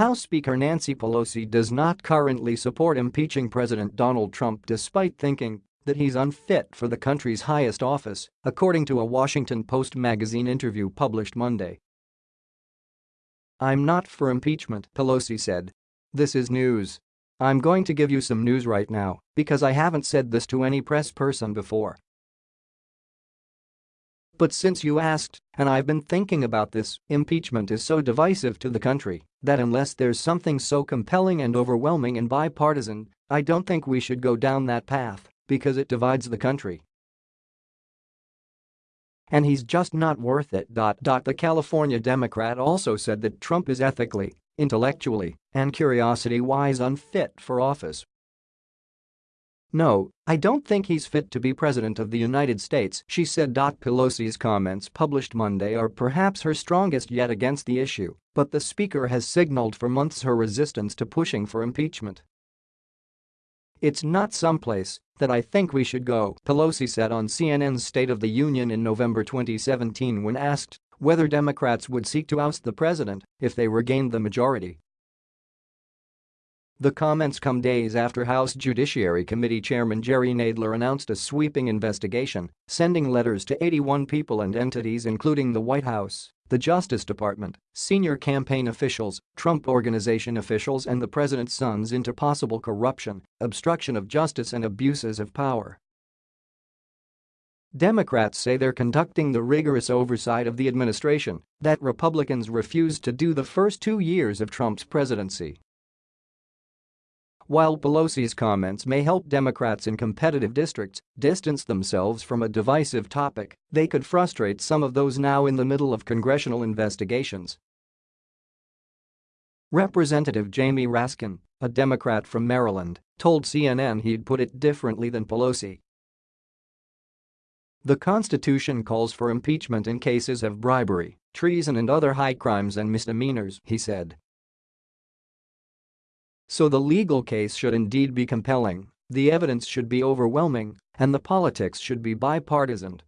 House Speaker Nancy Pelosi does not currently support impeaching President Donald Trump despite thinking that he's unfit for the country's highest office, according to a Washington Post magazine interview published Monday. I'm not for impeachment, Pelosi said. This is news. I'm going to give you some news right now because I haven't said this to any press person before. But since you asked, and I've been thinking about this, impeachment is so divisive to the country that unless there's something so compelling and overwhelming and bipartisan, I don't think we should go down that path because it divides the country. And he's just not worth it. The California Democrat also said that Trump is ethically, intellectually, and curiosity-wise unfit for office no, I don't think he's fit to be president of the United States, she said. Pelosi's comments published Monday are perhaps her strongest yet against the issue, but the speaker has signaled for months her resistance to pushing for impeachment. It's not someplace that I think we should go, Pelosi said on CNN's State of the Union in November 2017 when asked whether Democrats would seek to oust the president if they regained the majority. The comments come days after House Judiciary Committee Chairman Jerry Nadler announced a sweeping investigation, sending letters to 81 people and entities including the White House, the Justice Department, senior campaign officials, Trump Organization officials and the president's sons into possible corruption, obstruction of justice and abuses of power. Democrats say they're conducting the rigorous oversight of the administration that Republicans refused to do the first two years of Trump's presidency. While Pelosi's comments may help Democrats in competitive districts distance themselves from a divisive topic, they could frustrate some of those now in the middle of congressional investigations. Representative Jamie Raskin, a Democrat from Maryland, told CNN he'd put it differently than Pelosi. The Constitution calls for impeachment in cases of bribery, treason and other high crimes and misdemeanors, he said. So the legal case should indeed be compelling, the evidence should be overwhelming, and the politics should be bipartisan.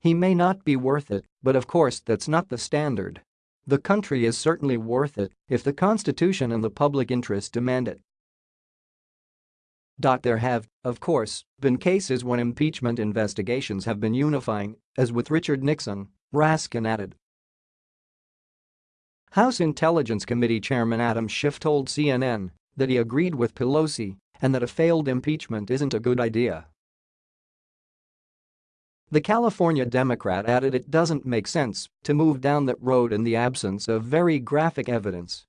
He may not be worth it, but of course that's not the standard. The country is certainly worth it if the Constitution and the public interest demand it. There have, of course, been cases when impeachment investigations have been unifying, as with Richard Nixon, Raskin added. House Intelligence Committee Chairman Adam Schiff told CNN that he agreed with Pelosi and that a failed impeachment isn't a good idea. The California Democrat added it doesn't make sense to move down that road in the absence of very graphic evidence.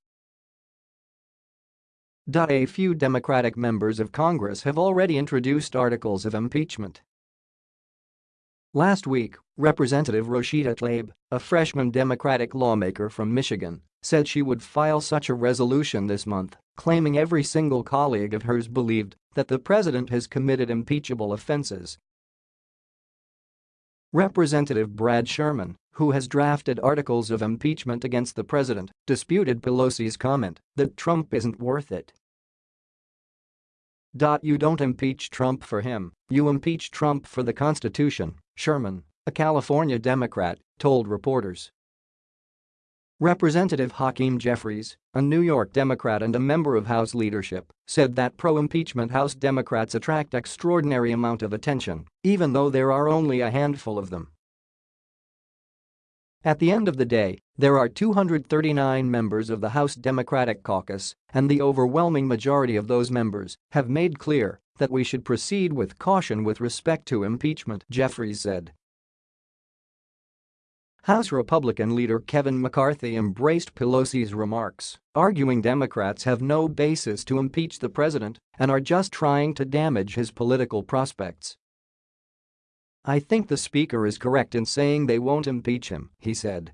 A few Democratic members of Congress have already introduced articles of impeachment Last week, Representative Rashida Tlaib, a freshman Democratic lawmaker from Michigan, said she would file such a resolution this month, claiming every single colleague of hers believed that the president has committed impeachable offenses. Representative Brad Sherman, who has drafted articles of impeachment against the president, disputed Pelosi's comment that Trump isn't worth it you don't impeach Trump for him, you impeach Trump for the Constitution, Sherman, a California Democrat, told reporters. Representative Hakeem Jeffries, a New York Democrat and a member of House leadership, said that pro-impeachment House Democrats attract extraordinary amount of attention, even though there are only a handful of them. At the end of the day, there are 239 members of the House Democratic Caucus, and the overwhelming majority of those members have made clear that we should proceed with caution with respect to impeachment, Jeffries said. House Republican leader Kevin McCarthy embraced Pelosi's remarks, arguing Democrats have no basis to impeach the president and are just trying to damage his political prospects. I think the speaker is correct in saying they won't impeach him, he said.